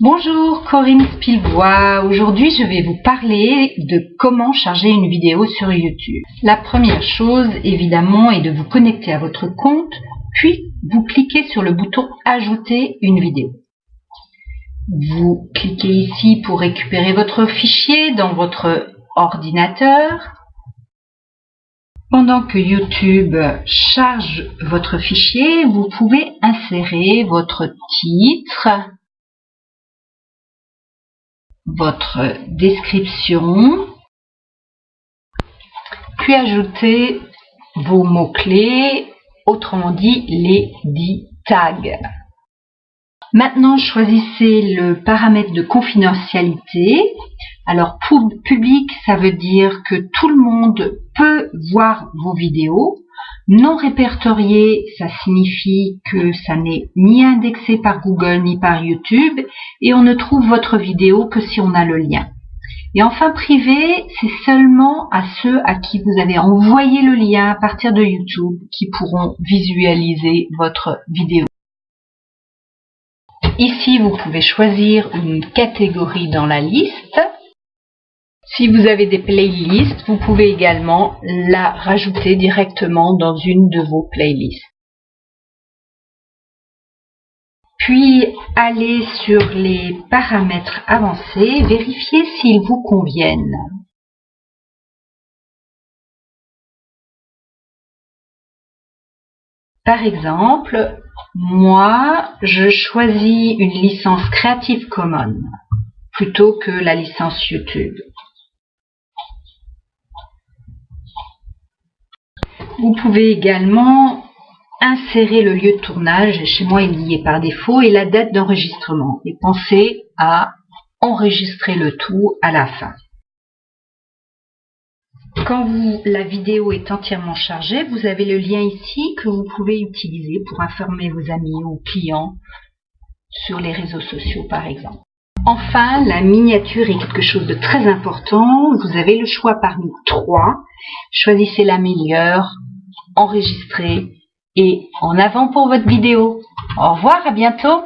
Bonjour Corinne Spilbois, aujourd'hui je vais vous parler de comment charger une vidéo sur YouTube. La première chose évidemment est de vous connecter à votre compte, puis vous cliquez sur le bouton ajouter une vidéo. Vous cliquez ici pour récupérer votre fichier dans votre ordinateur. Pendant que YouTube charge votre fichier, vous pouvez insérer votre titre, votre description, puis ajouter vos mots-clés, autrement dit les 10 tags. Maintenant, choisissez le paramètre de confidentialité. Alors, public, ça veut dire que tout le monde peut voir vos vidéos. Non répertorié, ça signifie que ça n'est ni indexé par Google ni par YouTube et on ne trouve votre vidéo que si on a le lien. Et enfin, privé, c'est seulement à ceux à qui vous avez envoyé le lien à partir de YouTube qui pourront visualiser votre vidéo. Ici, vous pouvez choisir une catégorie dans la liste. Si vous avez des playlists, vous pouvez également la rajouter directement dans une de vos playlists. Puis, allez sur les paramètres avancés, vérifiez s'ils vous conviennent. Par exemple, moi, je choisis une licence Creative Commons plutôt que la licence YouTube. Vous pouvez également insérer le lieu de tournage, chez moi il y est par défaut, et la date d'enregistrement. Et pensez à enregistrer le tout à la fin. Quand la vidéo est entièrement chargée, vous avez le lien ici que vous pouvez utiliser pour informer vos amis ou clients sur les réseaux sociaux par exemple. Enfin, la miniature est quelque chose de très important. Vous avez le choix parmi trois. Choisissez la meilleure, enregistrez et en avant pour votre vidéo. Au revoir, à bientôt